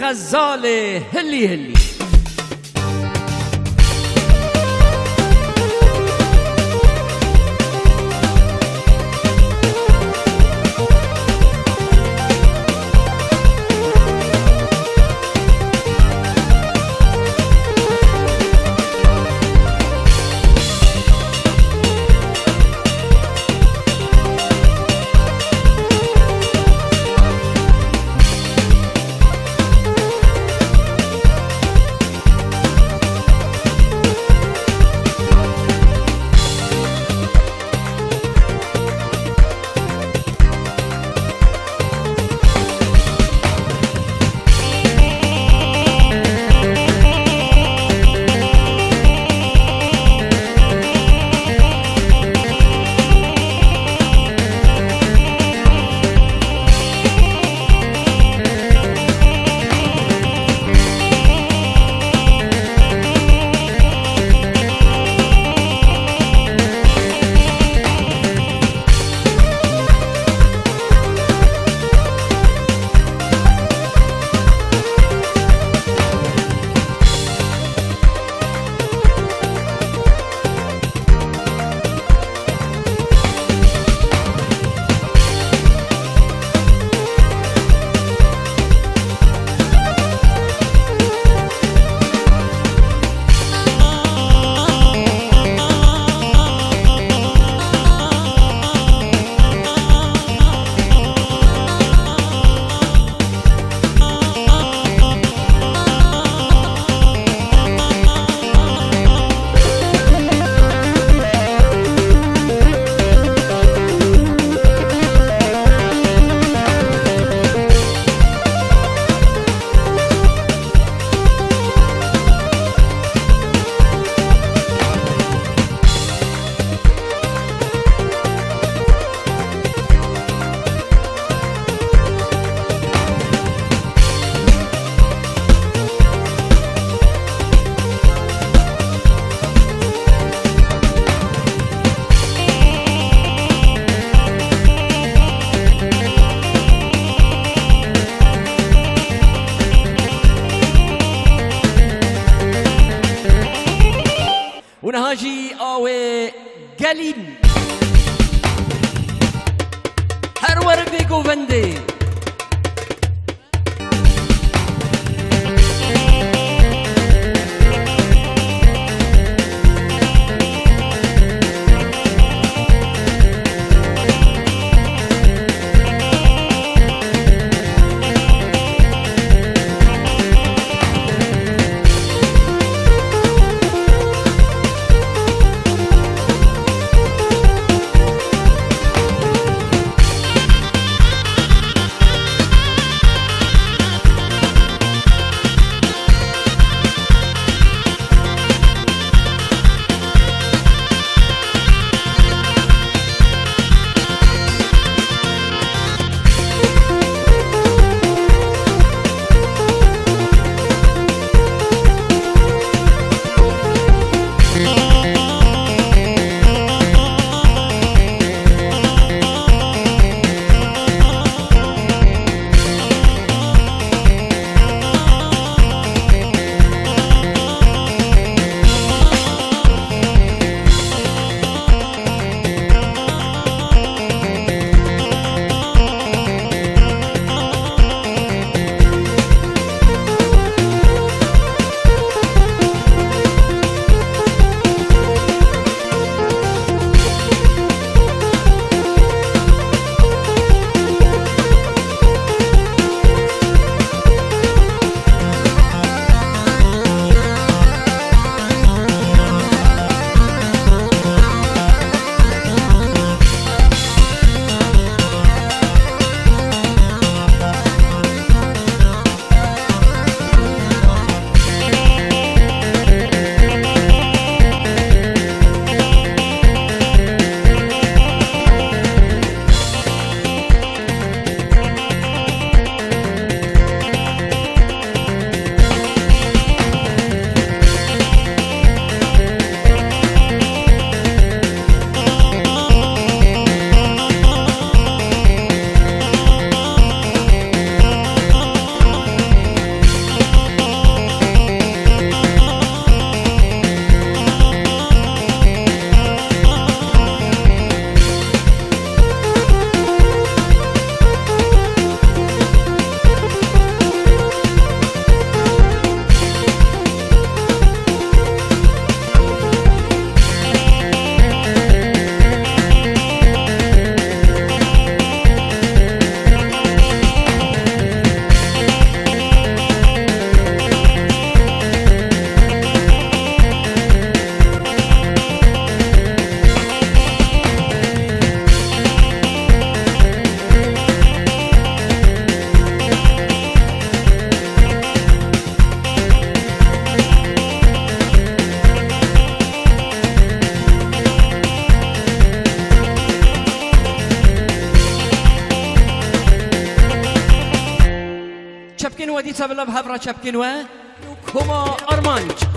غزال هلی هلی. ونهاجي آوه گلیم. هر ور بگو ونده. بیتا بلا هفرا چپکنوه کما آرمانج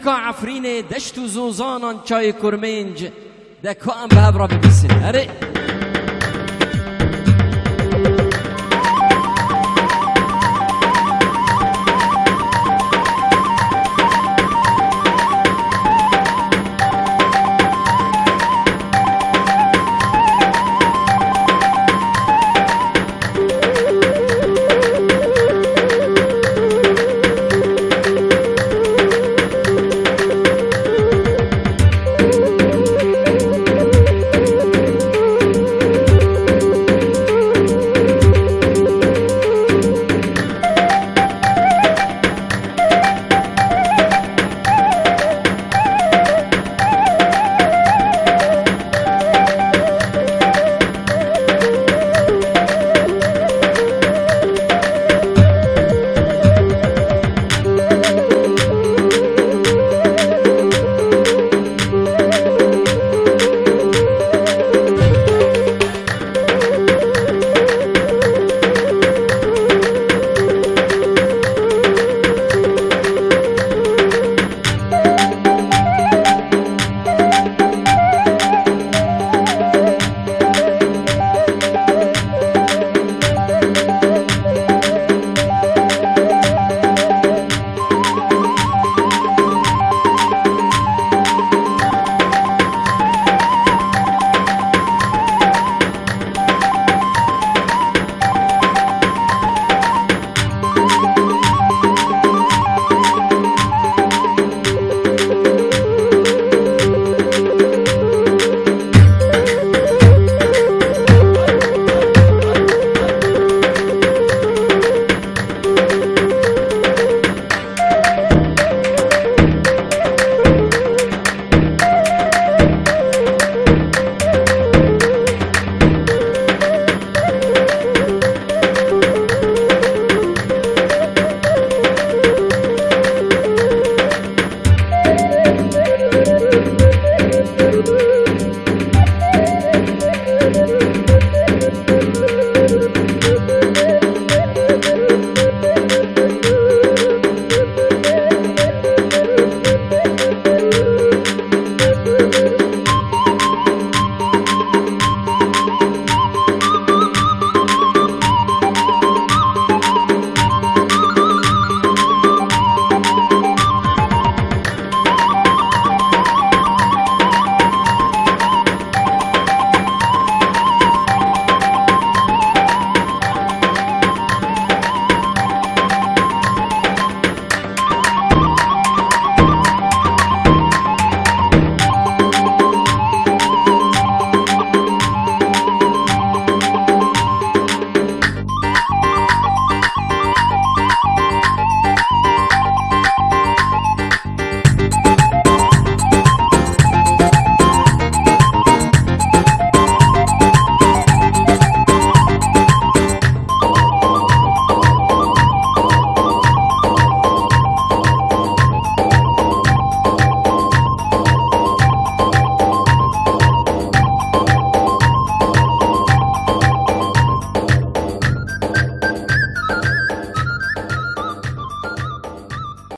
پیکا عفرین دشت و زوزانان چای کرمنج ده که هم به هفرا ببیسن اره